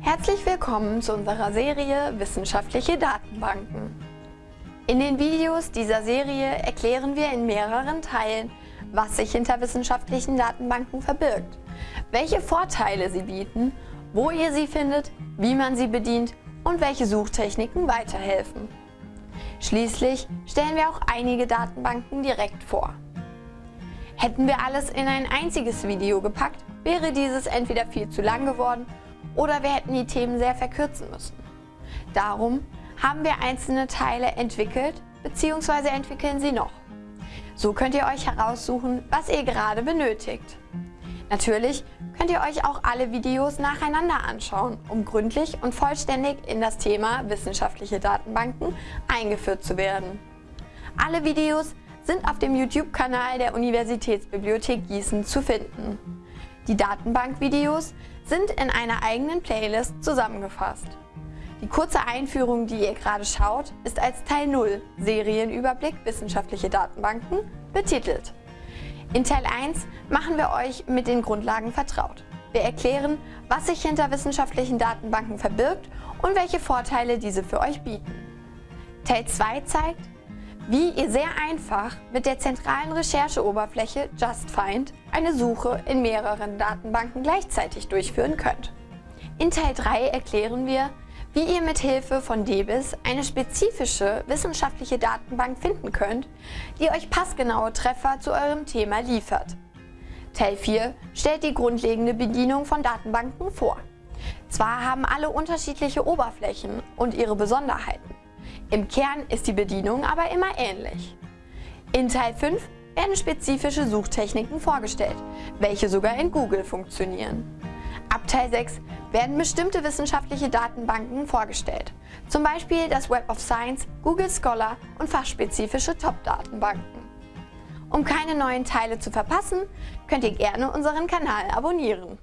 Herzlich willkommen zu unserer Serie Wissenschaftliche Datenbanken. In den Videos dieser Serie erklären wir in mehreren Teilen, was sich hinter wissenschaftlichen Datenbanken verbirgt, welche Vorteile sie bieten, wo ihr sie findet, wie man sie bedient und welche Suchtechniken weiterhelfen. Schließlich stellen wir auch einige Datenbanken direkt vor. Hätten wir alles in ein einziges Video gepackt, wäre dieses entweder viel zu lang geworden oder wir hätten die Themen sehr verkürzen müssen. Darum haben wir einzelne Teile entwickelt bzw. entwickeln sie noch. So könnt ihr euch heraussuchen, was ihr gerade benötigt. Natürlich könnt ihr euch auch alle Videos nacheinander anschauen, um gründlich und vollständig in das Thema wissenschaftliche Datenbanken eingeführt zu werden. Alle Videos sind auf dem YouTube-Kanal der Universitätsbibliothek Gießen zu finden. Die Datenbankvideos sind in einer eigenen Playlist zusammengefasst. Die kurze Einführung, die ihr gerade schaut, ist als Teil 0 Serienüberblick wissenschaftliche Datenbanken betitelt. In Teil 1 machen wir euch mit den Grundlagen vertraut. Wir erklären, was sich hinter wissenschaftlichen Datenbanken verbirgt und welche Vorteile diese für euch bieten. Teil 2 zeigt, wie ihr sehr einfach mit der zentralen Rechercheoberfläche JustFind eine Suche in mehreren Datenbanken gleichzeitig durchführen könnt. In Teil 3 erklären wir, wie ihr mit Hilfe von DBIS eine spezifische wissenschaftliche Datenbank finden könnt, die euch passgenaue Treffer zu eurem Thema liefert. Teil 4 stellt die grundlegende Bedienung von Datenbanken vor. Zwar haben alle unterschiedliche Oberflächen und ihre Besonderheiten. Im Kern ist die Bedienung aber immer ähnlich. In Teil 5 werden spezifische Suchtechniken vorgestellt, welche sogar in Google funktionieren. Ab Teil 6 werden bestimmte wissenschaftliche Datenbanken vorgestellt, zum Beispiel das Web of Science, Google Scholar und fachspezifische Top-Datenbanken. Um keine neuen Teile zu verpassen, könnt ihr gerne unseren Kanal abonnieren.